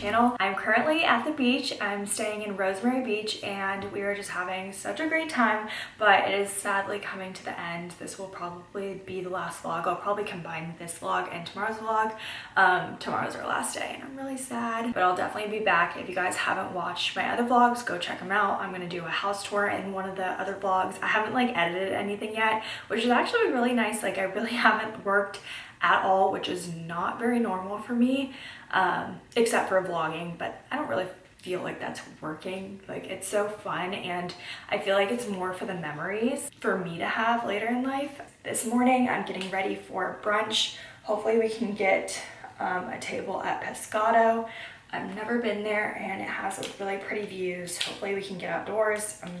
channel. I'm currently at the beach. I'm staying in Rosemary Beach and we are just having such a great time, but it is sadly coming to the end. This will probably be the last vlog. I'll probably combine this vlog and tomorrow's vlog. Um, tomorrow's our last day and I'm really sad, but I'll definitely be back. If you guys haven't watched my other vlogs, go check them out. I'm gonna do a house tour in one of the other vlogs. I haven't like edited anything yet, which is actually really nice. Like I really haven't worked at all, which is not very normal for me, um, except for vlogging, but I don't really feel like that's working. Like it's so fun and I feel like it's more for the memories for me to have later in life. This morning I'm getting ready for brunch. Hopefully we can get um, a table at Pescado. I've never been there and it has really pretty views. Hopefully we can get outdoors. I'm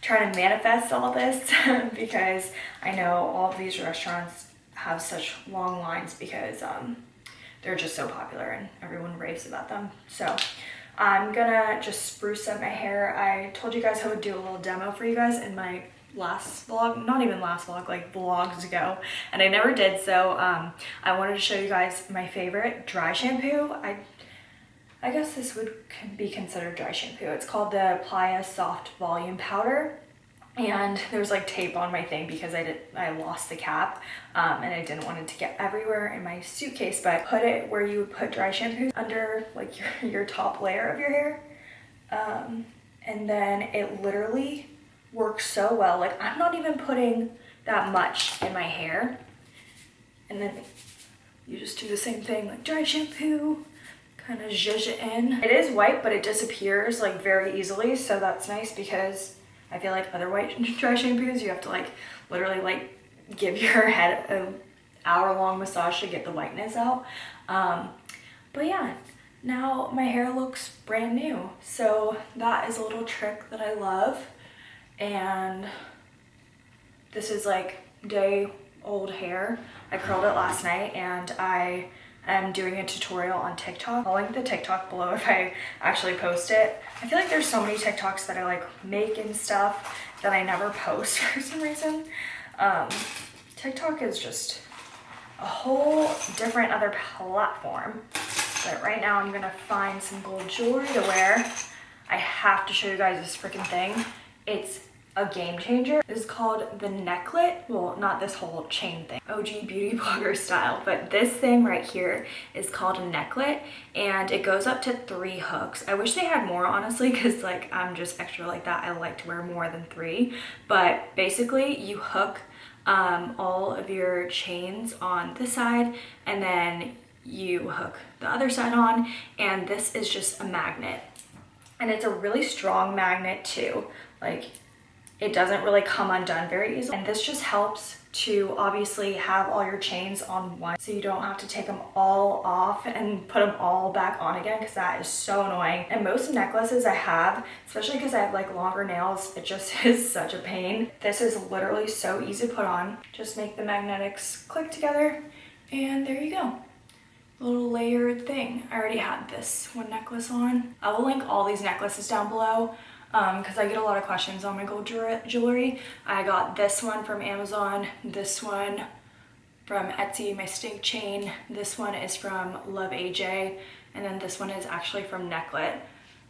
trying to manifest all this because I know all of these restaurants have such long lines because um, they're just so popular and everyone raves about them. So I'm gonna just spruce up my hair. I told you guys I would do a little demo for you guys in my last vlog, not even last vlog, like vlogs ago, and I never did. So um, I wanted to show you guys my favorite dry shampoo. I I guess this would be considered dry shampoo. It's called the Playa Soft Volume Powder and there's like tape on my thing because I did I lost the cap um, and I didn't want it to get everywhere in my suitcase but I put it where you would put dry shampoo under like your, your top layer of your hair. Um, and then it literally works so well like I'm not even putting that much in my hair. And then you just do the same thing like dry shampoo kind of zhuzh it in. It is white but it disappears like very easily so that's nice because I feel like other white dry shampoos, you have to like literally like give your head an hour long massage to get the whiteness out. Um, but yeah, now my hair looks brand new. So that is a little trick that I love. And this is like day old hair. I curled it last night and I am doing a tutorial on TikTok. I'll link the TikTok below if I actually post it. I feel like there's so many TikToks that I like make and stuff that I never post for some reason. Um, TikTok is just a whole different other platform. But right now I'm gonna find some gold jewelry to wear. I have to show you guys this freaking thing. It's a game changer. Is called the necklet. Well, not this whole chain thing, OG beauty blogger style, but this thing right here is called a necklet and it goes up to three hooks. I wish they had more honestly because like I'm just extra like that. I like to wear more than three, but basically you hook um, all of your chains on this side and then you hook the other side on and this is just a magnet and it's a really strong magnet too like it doesn't really come undone very easily. And this just helps to obviously have all your chains on one so you don't have to take them all off and put them all back on again because that is so annoying. And most necklaces I have, especially because I have like longer nails, it just is such a pain. This is literally so easy to put on. Just make the magnetics click together and there you go little layered thing. I already had this one necklace on. I will link all these necklaces down below because um, I get a lot of questions on my gold jewelry. I got this one from Amazon, this one from Etsy, my stink chain. This one is from Luv AJ, and then this one is actually from Necklet,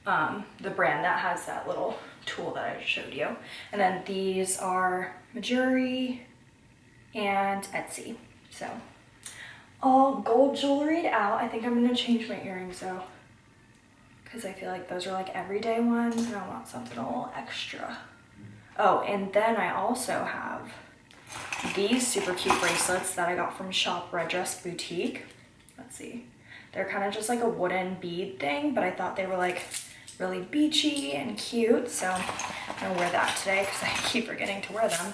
um, the brand that has that little tool that I showed you. And then these are Mejuri and Etsy. So all gold jewelry out. I think I'm gonna change my earrings though because I feel like those are like everyday ones and I want something a little extra. Oh, and then I also have these super cute bracelets that I got from Shop Red Dress Boutique. Let's see. They're kind of just like a wooden bead thing, but I thought they were like really beachy and cute. So I'm gonna wear that today because I keep forgetting to wear them.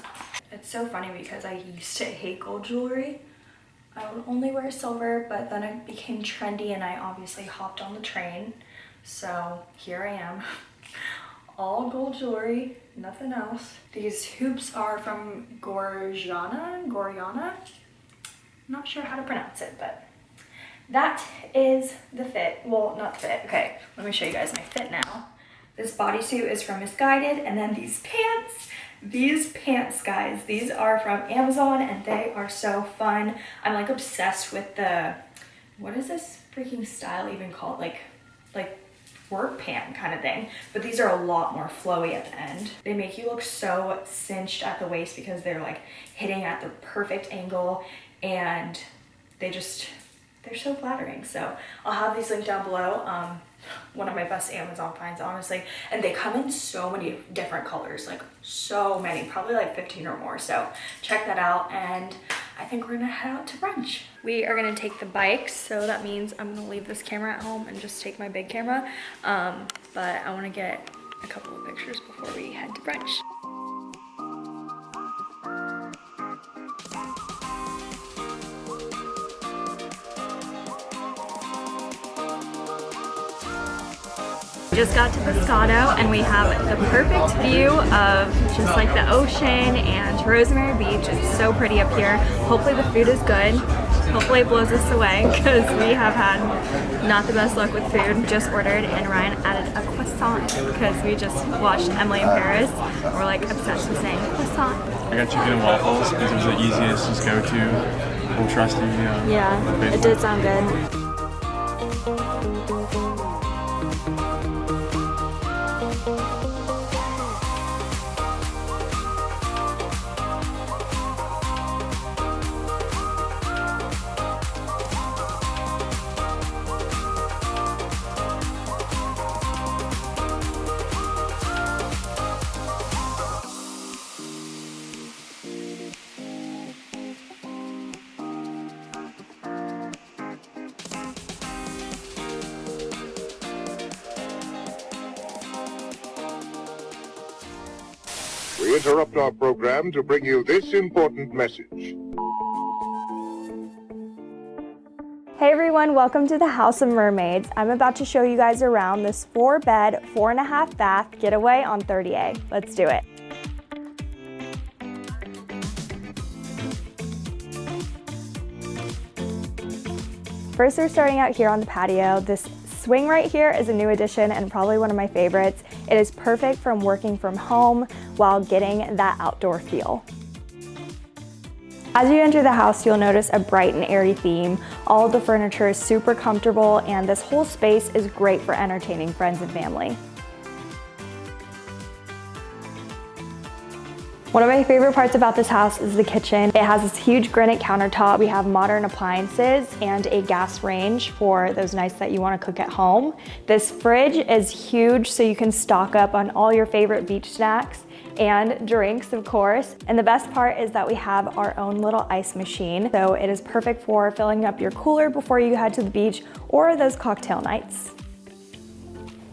It's so funny because I used to hate gold jewelry. I would only wear silver, but then it became trendy and I obviously hopped on the train. So here I am, all gold jewelry, nothing else. These hoops are from Gorjana, Gorjana. Not sure how to pronounce it, but that is the fit. Well, not the fit. Okay, let me show you guys my fit now. This bodysuit is from Missguided, and then these pants, these pants, guys, these are from Amazon, and they are so fun. I'm like obsessed with the, what is this? freaking style even called? Like, like work pant kind of thing. But these are a lot more flowy at the end. They make you look so cinched at the waist because they're like hitting at the perfect angle and they just, they're so flattering. So I'll have these linked down below. Um, one of my best Amazon finds, honestly. And they come in so many different colors, like so many, probably like 15 or more. So check that out. And I think we're gonna head out to brunch. We are gonna take the bikes. So that means I'm gonna leave this camera at home and just take my big camera. Um, but I wanna get a couple of pictures before we head to brunch. Just got to Pescado and we have the perfect view of just like the ocean and Rosemary Beach. It's so pretty up here. Hopefully the food is good. Hopefully it blows us away because we have had not the best luck with food. Just ordered and Ryan added a croissant because we just watched Emily in Paris. We're like obsessed with saying croissant. I got chicken and waffles because it was the easiest just go to. We'll trust you. Yeah, yeah it did sound good. Interrupt our program to bring you this important message. Hey everyone, welcome to the House of Mermaids. I'm about to show you guys around this four bed, four and a half bath getaway on 30A. Let's do it. First, we're starting out here on the patio. This swing right here is a new addition and probably one of my favorites. It is perfect from working from home while getting that outdoor feel. As you enter the house, you'll notice a bright and airy theme. All the furniture is super comfortable and this whole space is great for entertaining friends and family. One of my favorite parts about this house is the kitchen. It has this huge granite countertop. We have modern appliances and a gas range for those nights that you wanna cook at home. This fridge is huge so you can stock up on all your favorite beach snacks and drinks, of course. And the best part is that we have our own little ice machine. So it is perfect for filling up your cooler before you head to the beach or those cocktail nights.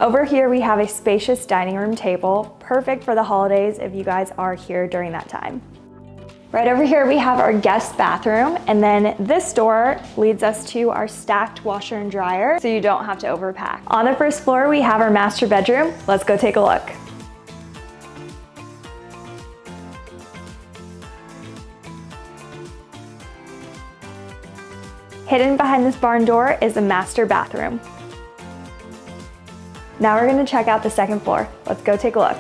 Over here we have a spacious dining room table, perfect for the holidays if you guys are here during that time. Right over here we have our guest bathroom and then this door leads us to our stacked washer and dryer so you don't have to overpack. On the first floor we have our master bedroom. Let's go take a look. Hidden behind this barn door is a master bathroom. Now we're gonna check out the second floor. Let's go take a look.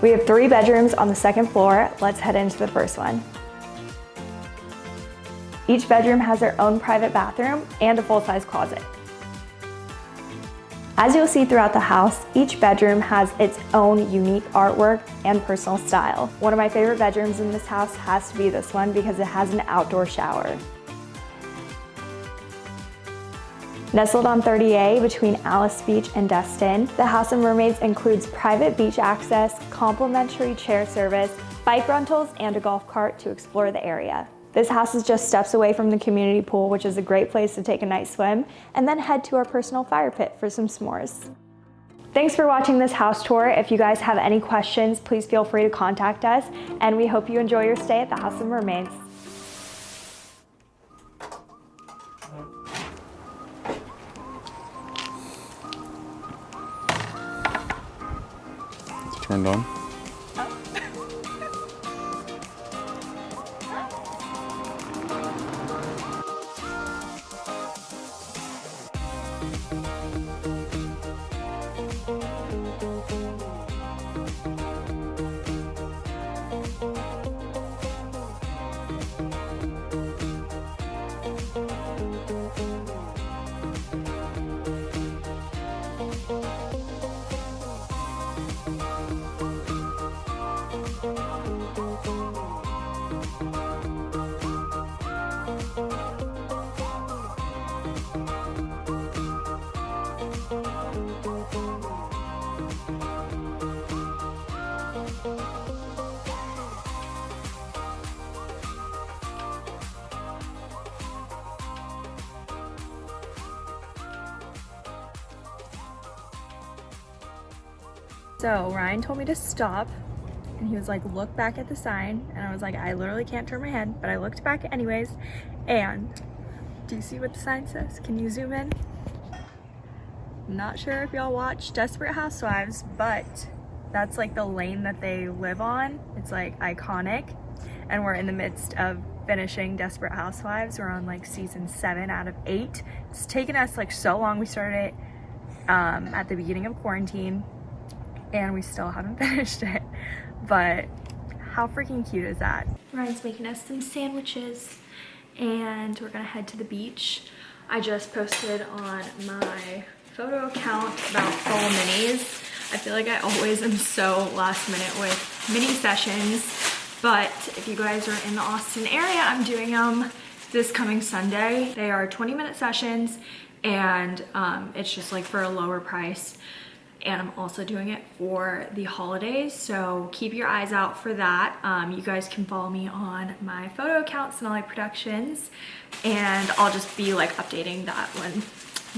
We have three bedrooms on the second floor. Let's head into the first one. Each bedroom has their own private bathroom and a full-size closet. As you'll see throughout the house, each bedroom has its own unique artwork and personal style. One of my favorite bedrooms in this house has to be this one because it has an outdoor shower. Nestled on 30A between Alys Beach and Destin, the House of Mermaids includes private beach access, complimentary chair service, bike rentals, and a golf cart to explore the area. This house is just steps away from the community pool, which is a great place to take a night swim, and then head to our personal fire pit for some s'mores. Thanks for watching this house tour. If you guys have any questions, please feel free to contact us, and we hope you enjoy your stay at the House of Mermaids. Turned on. So Ryan told me to stop and he was like, look back at the sign. And I was like, I literally can't turn my head, but I looked back anyways. And do you see what the sign says? Can you zoom in? I'm not sure if y'all watch Desperate Housewives, but that's like the lane that they live on. It's like iconic. And we're in the midst of finishing Desperate Housewives. We're on like season seven out of eight. It's taken us like so long. We started it um, at the beginning of quarantine and we still haven't finished it. But how freaking cute is that? Ryan's making us some sandwiches and we're gonna head to the beach. I just posted on my photo account about fall minis. I feel like I always am so last minute with mini sessions, but if you guys are in the Austin area, I'm doing them this coming Sunday. They are 20 minute sessions and um, it's just like for a lower price and I'm also doing it for the holidays so keep your eyes out for that. Um, you guys can follow me on my photo account Sonali Productions and I'll just be like updating that when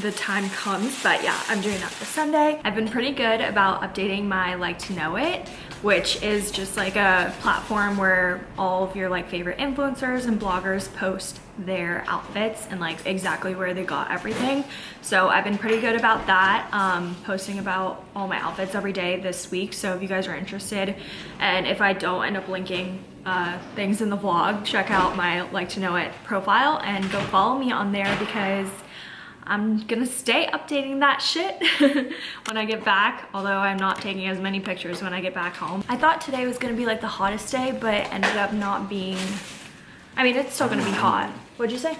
the time comes but yeah I'm doing that for Sunday I've been pretty good about updating my like to know it which is just like a platform where all of your like favorite influencers and bloggers post their outfits and like exactly where they got everything. So I've been pretty good about that, um, posting about all my outfits every day this week. So if you guys are interested and if I don't end up linking uh, things in the vlog, check out my like to know it profile and go follow me on there because I'm gonna stay updating that shit when I get back, although I'm not taking as many pictures when I get back home. I thought today was gonna be like the hottest day, but ended up not being, I mean, it's still gonna be hot. What'd you say?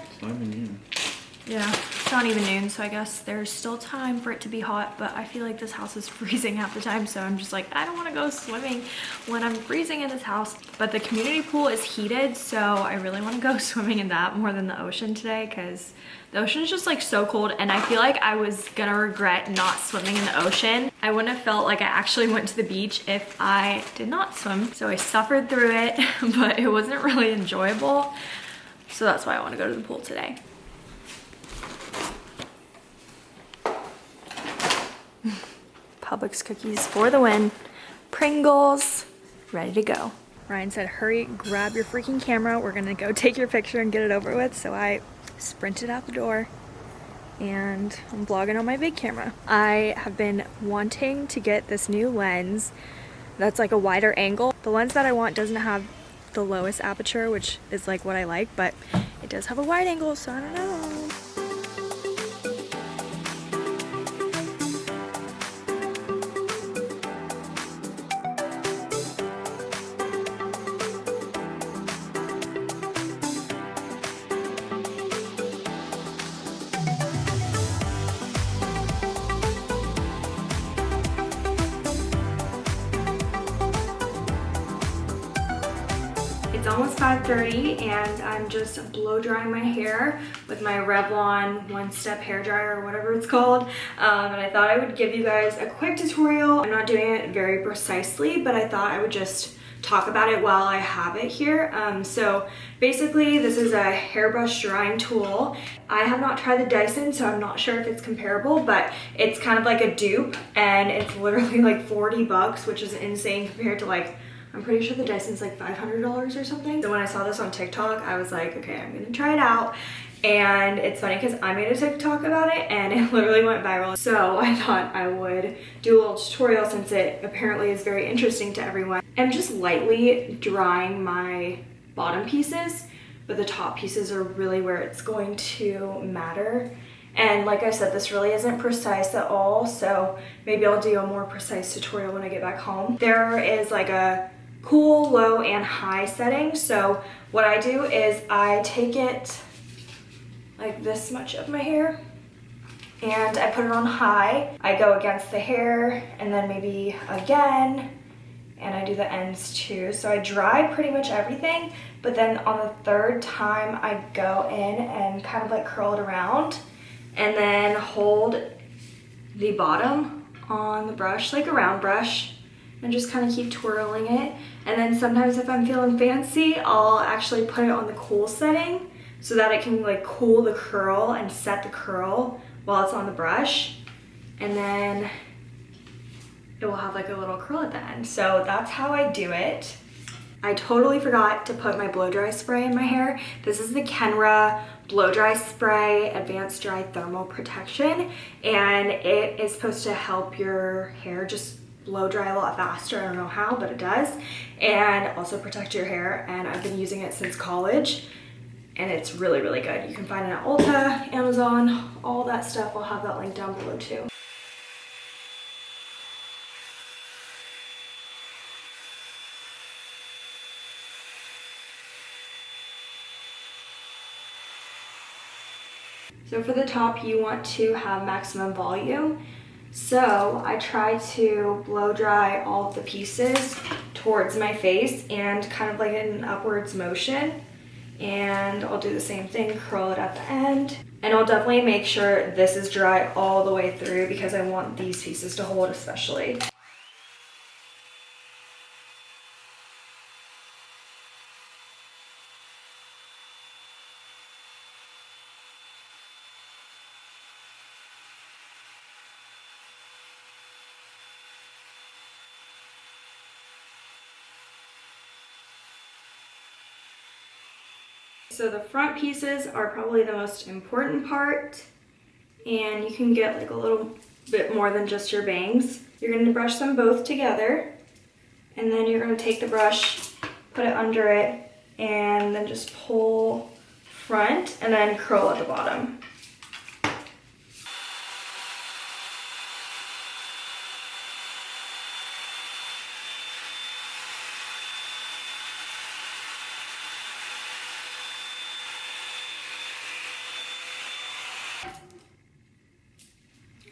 Yeah, it's not even noon, so I guess there's still time for it to be hot, but I feel like this house is freezing half the time, so I'm just like, I don't want to go swimming when I'm freezing in this house. But the community pool is heated, so I really want to go swimming in that more than the ocean today, because the ocean is just like so cold, and I feel like I was gonna regret not swimming in the ocean. I wouldn't have felt like I actually went to the beach if I did not swim, so I suffered through it, but it wasn't really enjoyable. So that's why I want to go to the pool today. Publix cookies for the win. Pringles, ready to go. Ryan said, hurry, grab your freaking camera. We're gonna go take your picture and get it over with. So I sprinted out the door and I'm vlogging on my big camera. I have been wanting to get this new lens that's like a wider angle. The lens that I want doesn't have the lowest aperture, which is like what I like, but it does have a wide angle, so I don't know. Just blow drying my hair with my Revlon One Step Hair Dryer or whatever it's called. Um, and I thought I would give you guys a quick tutorial. I'm not doing it very precisely, but I thought I would just talk about it while I have it here. Um, so basically this is a hairbrush drying tool. I have not tried the Dyson, so I'm not sure if it's comparable, but it's kind of like a dupe and it's literally like 40 bucks, which is insane compared to like I'm pretty sure the Dyson's like $500 or something. So when I saw this on TikTok, I was like, okay, I'm gonna try it out. And it's funny because I made a TikTok about it and it literally went viral. So I thought I would do a little tutorial since it apparently is very interesting to everyone. I'm just lightly drying my bottom pieces, but the top pieces are really where it's going to matter. And like I said, this really isn't precise at all, so maybe I'll do a more precise tutorial when I get back home. There is like a cool, low, and high setting. So what I do is I take it like this much of my hair and I put it on high. I go against the hair and then maybe again and I do the ends too. So I dry pretty much everything, but then on the third time I go in and kind of like curl it around and then hold the bottom on the brush, like a round brush, and just kind of keep twirling it. And then sometimes if I'm feeling fancy, I'll actually put it on the cool setting so that it can like cool the curl and set the curl while it's on the brush. And then it will have like a little curl at the end. So that's how I do it. I totally forgot to put my blow dry spray in my hair. This is the Kenra blow dry spray advanced dry thermal protection and it is supposed to help your hair just blow dry a lot faster. I don't know how, but it does. And also protect your hair. And I've been using it since college and it's really, really good. You can find it at Ulta, Amazon, all that stuff. I'll have that link down below too. So for the top, you want to have maximum volume. So I try to blow dry all of the pieces towards my face and kind of like in an upwards motion. And I'll do the same thing, curl it at the end. And I'll definitely make sure this is dry all the way through because I want these pieces to hold especially. So the front pieces are probably the most important part and you can get like a little bit more than just your bangs. You're gonna brush them both together and then you're gonna take the brush, put it under it and then just pull front and then curl at the bottom.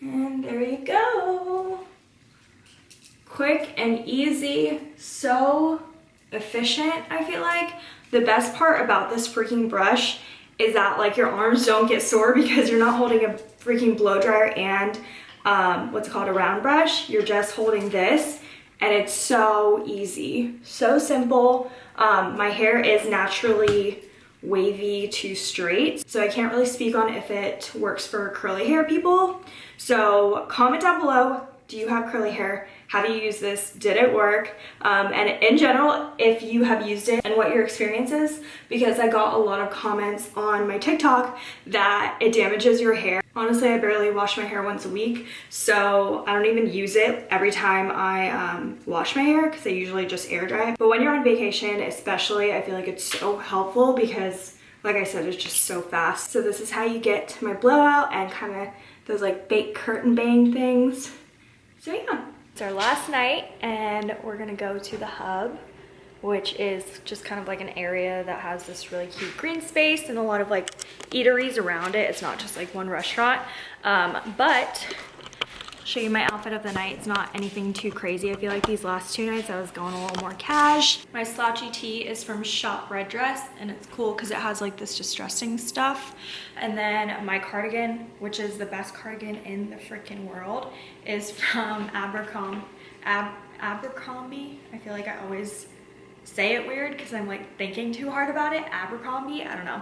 And there you go. Quick and easy, so efficient, I feel like. The best part about this freaking brush is that like your arms don't get sore because you're not holding a freaking blow dryer and um, what's called a round brush. You're just holding this and it's so easy, so simple. Um, my hair is naturally wavy to straight. So I can't really speak on if it works for curly hair people. So comment down below, do you have curly hair? Have you used this? Did it work? Um, and in general, if you have used it and what your experience is, because I got a lot of comments on my TikTok that it damages your hair. Honestly, I barely wash my hair once a week, so I don't even use it every time I um, wash my hair because I usually just air dry. But when you're on vacation, especially, I feel like it's so helpful because like I said, it's just so fast. So this is how you get my blowout and kind of those like fake curtain bang things. So yeah. It's our last night and we're gonna go to the hub which is just kind of like an area that has this really cute green space and a lot of like eateries around it. It's not just like one restaurant, um, but show you my outfit of the night. It's not anything too crazy. I feel like these last two nights I was going a little more cash. My slouchy tee is from Shop Red Dress and it's cool because it has like this distressing stuff. And then my cardigan, which is the best cardigan in the freaking world, is from Abercrombie. Ab Abercrombie. I feel like I always say it weird because I'm like thinking too hard about it. Abercrombie, I don't know.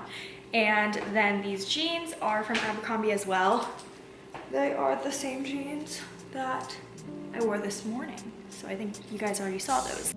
And then these jeans are from Abercrombie as well. They are the same jeans that I wore this morning. So I think you guys already saw those.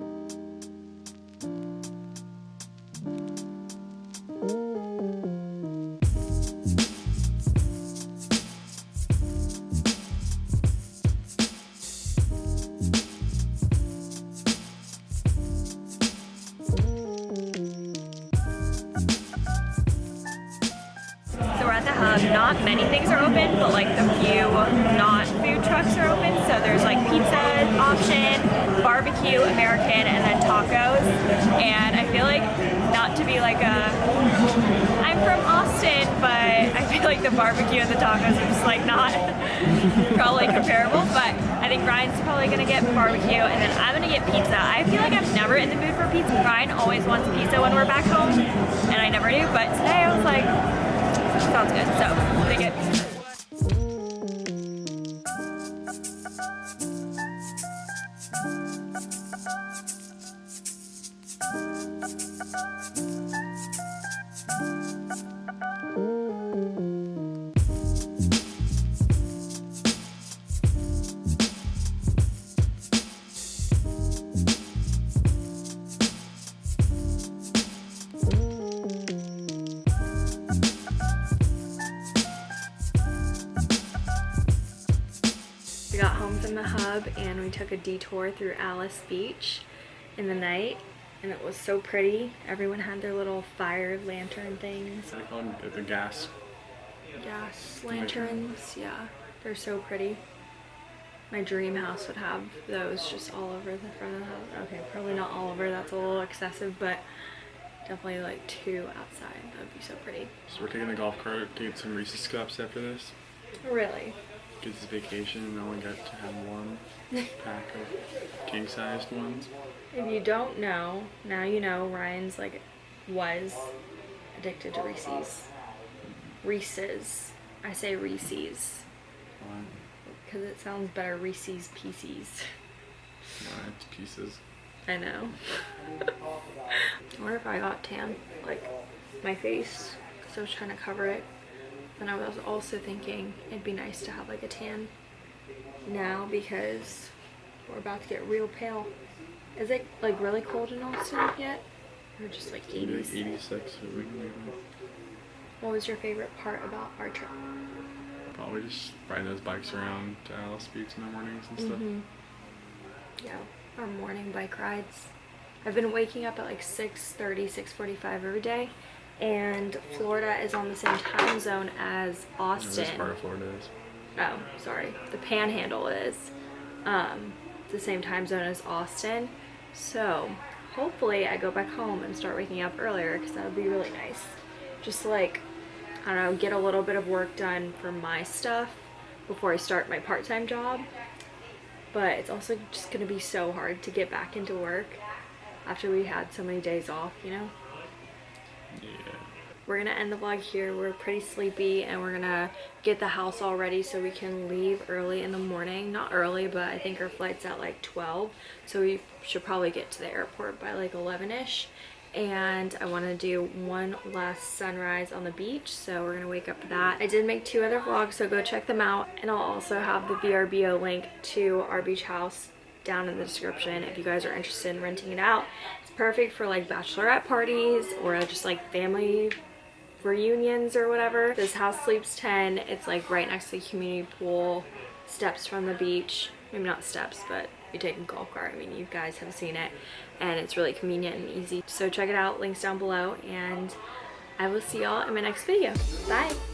Like the barbecue and the tacos are just like not probably comparable. But I think Ryan's probably gonna get barbecue and then I'm gonna get pizza. I feel like I'm never in the mood for pizza. Ryan always wants pizza when we're back home and I never do, but today I was like, Sounds good. So, in the hub and we took a detour through Alys Beach in the night and it was so pretty. Everyone had their little fire lantern things. What do you call it? The, the gas. Gas lanterns, yeah. They're so pretty. My dream house would have those just all over the front of the house. Okay, probably not all over, that's a little excessive, but definitely like two outside. That would be so pretty. So we're taking the golf cart to get some Reese's cups after this. Really? Because it's vacation and I only got to have one pack of king-sized ones. If you don't know, now you know Ryan's like was addicted to Reese's. Reese's. I say Reese's because it sounds better Reese's Pieces. one, it's pieces. I know. I wonder if I got tan, like my face, because I was trying to cover it. And I was also thinking it'd be nice to have like a tan now because we're about to get real pale. Is it like really cold in Austin yet? Or just like Maybe like 80s? 86 a week. What was your favorite part about our trip? Probably just riding those bikes around to Alys Beach in the mornings and stuff. Mhm. Yeah, our morning bike rides. I've been waking up at like 6.30, 6.45 every day. And Florida is on the same time zone as know, This Austin. part of Florida is. Oh, sorry. The panhandle is um, the same time zone as Austin. So hopefully I go back home and start waking up earlier because that would be really nice. Just like, I don't know, get a little bit of work done for my stuff before I start my part-time job. But it's also just going to be so hard to get back into work after we had so many days off, you know? We're gonna end the vlog here. We're pretty sleepy and we're gonna get the house all ready so we can leave early in the morning. Not early, but I think our flight's at like 12. So we should probably get to the airport by like 11ish. And I wanna do one last sunrise on the beach. So we're gonna wake up for that. I did make two other vlogs, so go check them out. And I'll also have the VRBO link to our beach house down in the description if you guys are interested in renting it out. It's perfect for like bachelorette parties or just like family reunions or whatever. This house sleeps 10. It's like right next to the community pool, steps from the beach. Maybe not steps, but you take a golf cart. I mean, you guys have seen it and it's really convenient and easy. So check it out, links down below and I will see y'all in my next video. Bye.